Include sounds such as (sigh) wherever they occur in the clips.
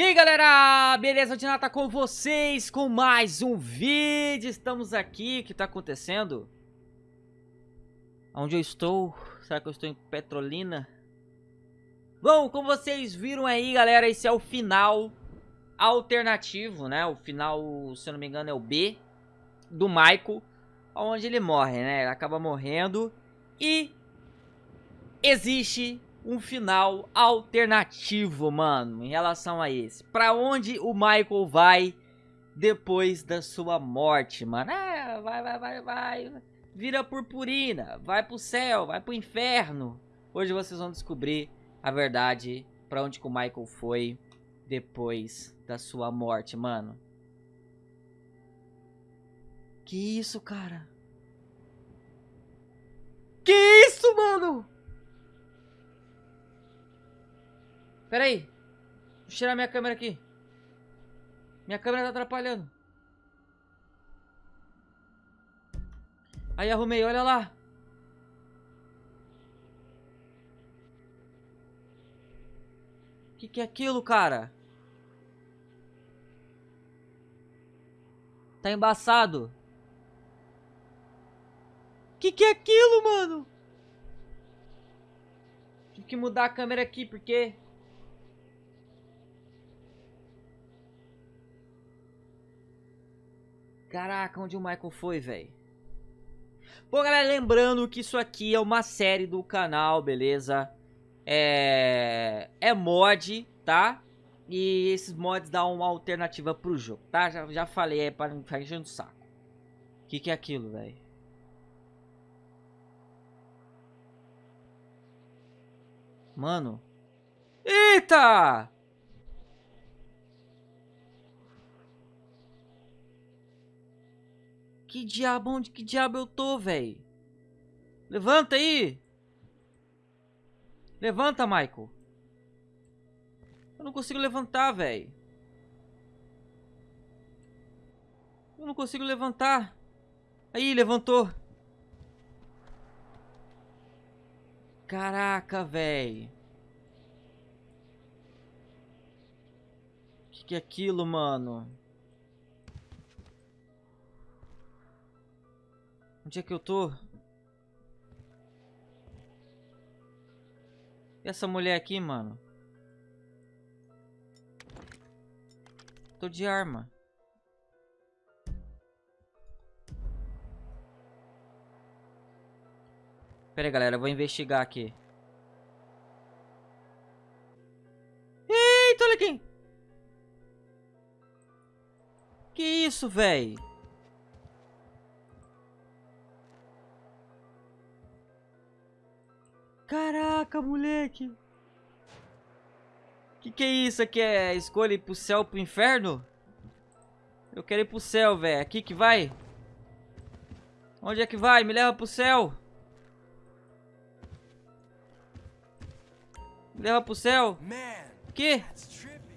E aí galera, beleza? O tá com vocês com mais um vídeo Estamos aqui, o que tá acontecendo? Onde eu estou? Será que eu estou em Petrolina? Bom, como vocês viram aí galera, esse é o final alternativo, né? O final, se eu não me engano, é o B do Michael Onde ele morre, né? Ele acaba morrendo E existe um final alternativo, mano, em relação a esse. Pra onde o Michael vai depois da sua morte, mano? É, vai, vai, vai, vai. Vira purpurina, vai pro céu, vai pro inferno. Hoje vocês vão descobrir a verdade pra onde que o Michael foi depois da sua morte, mano. Que isso, cara? Que isso, mano? Pera aí. Tirar minha câmera aqui. Minha câmera tá atrapalhando. Aí arrumei, olha lá. Que que é aquilo, cara? Tá embaçado. Que que é aquilo, mano? Tive que mudar a câmera aqui, porque Caraca, onde o Michael foi, velho? Bom, galera, lembrando que isso aqui é uma série do canal, beleza? É... É mod, tá? E esses mods dão uma alternativa pro jogo, tá? Já, já falei aí para não ficar enchendo o saco. O que, que é aquilo, velho? Mano. Eita! Que diabo, onde que diabo eu tô, velho? Levanta aí! Levanta, Michael. Eu não consigo levantar, velho. Eu não consigo levantar. Aí, levantou. Caraca, velho. Que que é aquilo, mano? Onde é que eu tô? E essa mulher aqui, mano? Tô de arma. Pera aí, galera. Eu vou investigar aqui. Eita, olha aqui. Que isso, velho? Caraca, moleque. Que que é isso aqui? É escolha ir pro céu, pro inferno? Eu quero ir pro céu, velho. Aqui que vai? Onde é que vai? Me leva pro céu. Me leva pro céu. Que?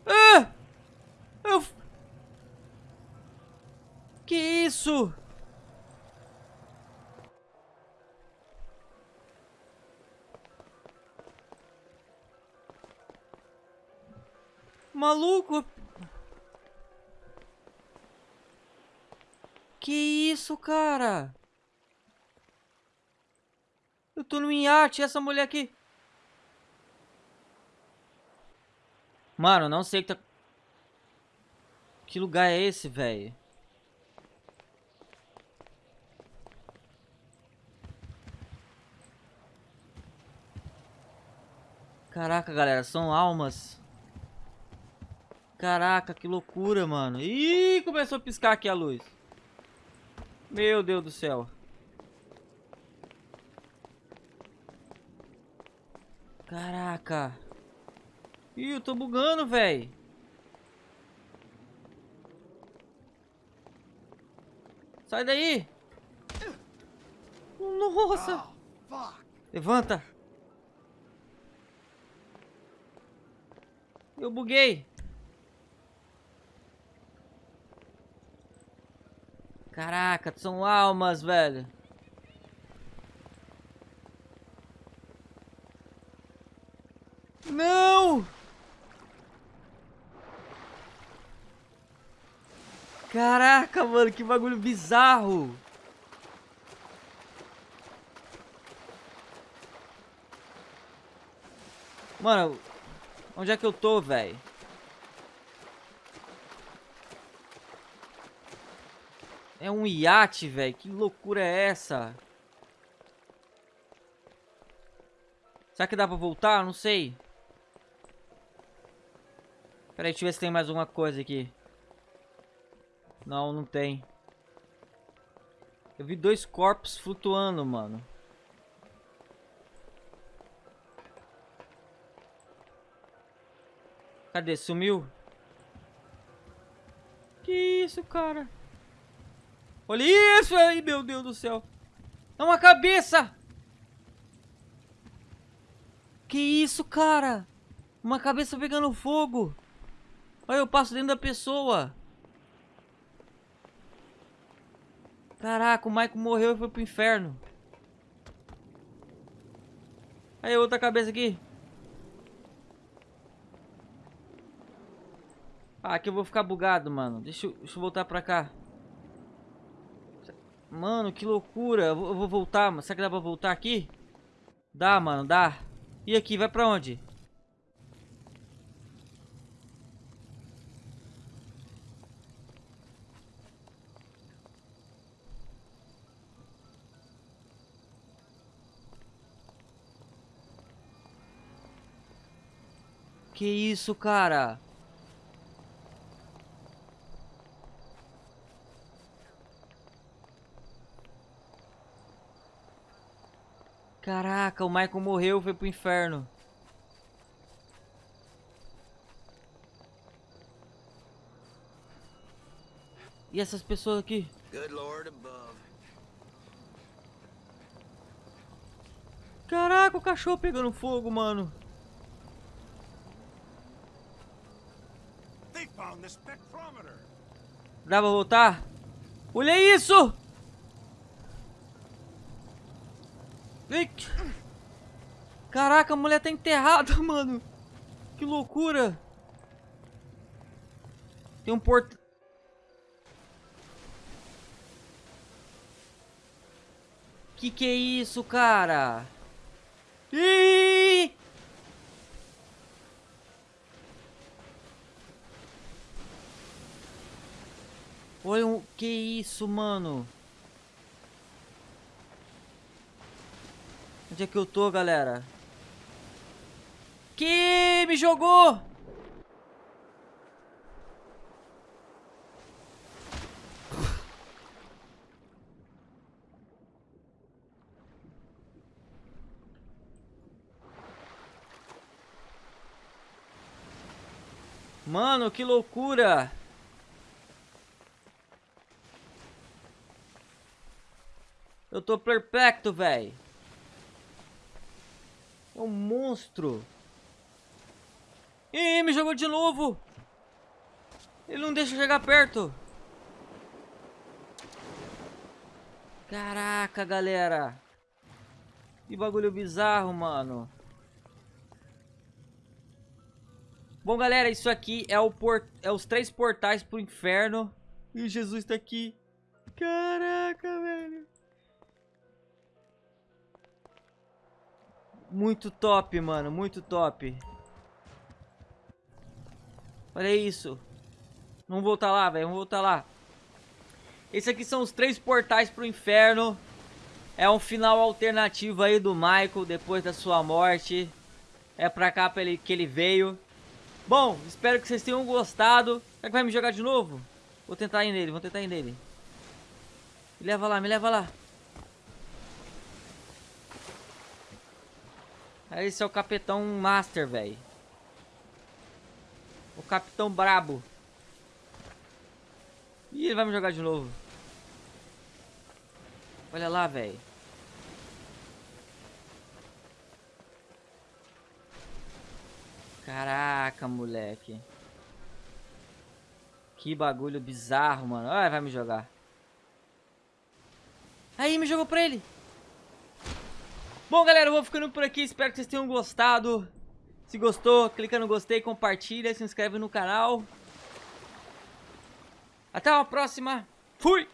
Ah! Eu... Que isso? Maluco! Que isso, cara? Eu tô no iate, essa mulher aqui. Mano, não sei que tá... Que lugar é esse, velho? Caraca, galera, são almas. Caraca, que loucura, mano. Ih, começou a piscar aqui a luz. Meu Deus do céu. Caraca. Ih, eu tô bugando, velho. Sai daí. Nossa. Levanta. Eu buguei. Caraca, são almas, velho. Não! Caraca, mano, que bagulho bizarro! Mano, onde é que eu tô, velho? É um iate, velho. Que loucura é essa? Será que dá pra voltar? Não sei. Pera aí, deixa eu ver se tem mais alguma coisa aqui. Não, não tem. Eu vi dois corpos flutuando, mano. Cadê? Sumiu? Que isso, cara? Olha isso aí, meu Deus do céu. É uma cabeça! Que isso, cara? Uma cabeça pegando fogo. Olha, eu passo dentro da pessoa. Caraca, o Michael morreu e foi pro inferno. Aí, outra cabeça aqui. Ah, aqui eu vou ficar bugado, mano. Deixa eu, deixa eu voltar pra cá. Mano, que loucura. Eu vou, voltar, mano. Será que dá pra voltar aqui? Dá, mano, dá. E aqui, vai pra onde? Que isso, cara? Caraca, o Michael morreu, foi pro inferno. E essas pessoas aqui? Caraca, o cachorro pegando fogo, mano. Dá pra voltar? Olha isso! Caraca, a mulher tá enterrada, (laughs) mano. Que loucura. Tem um porto... Que que é isso, cara? Ih! Olha que isso, mano. Onde é que eu tô, galera? Que me jogou! Mano, que loucura! Eu tô perplexo, velho. É um monstro. Ih, me jogou de novo. Ele não deixa chegar perto. Caraca, galera. Que bagulho bizarro, mano. Bom, galera, isso aqui é, o port... é os três portais pro inferno. E Jesus tá aqui. Caraca, velho. Muito top, mano. Muito top. Olha isso. Vamos voltar lá, velho. Vamos voltar lá. Esses aqui são os três portais pro inferno. É um final alternativo aí do Michael depois da sua morte. É pra cá pra ele, que ele veio. Bom, espero que vocês tenham gostado. Será que vai me jogar de novo? Vou tentar ir nele, vou tentar ir nele. Me leva lá, me leva lá. Esse é o Capitão Master, velho. O Capitão Brabo. Ih, ele vai me jogar de novo. Olha lá, velho. Caraca, moleque. Que bagulho bizarro, mano. Olha, vai me jogar. Aí, me jogou pra ele. Bom, galera, eu vou ficando por aqui. Espero que vocês tenham gostado. Se gostou, clica no gostei, compartilha, se inscreve no canal. Até uma próxima. Fui!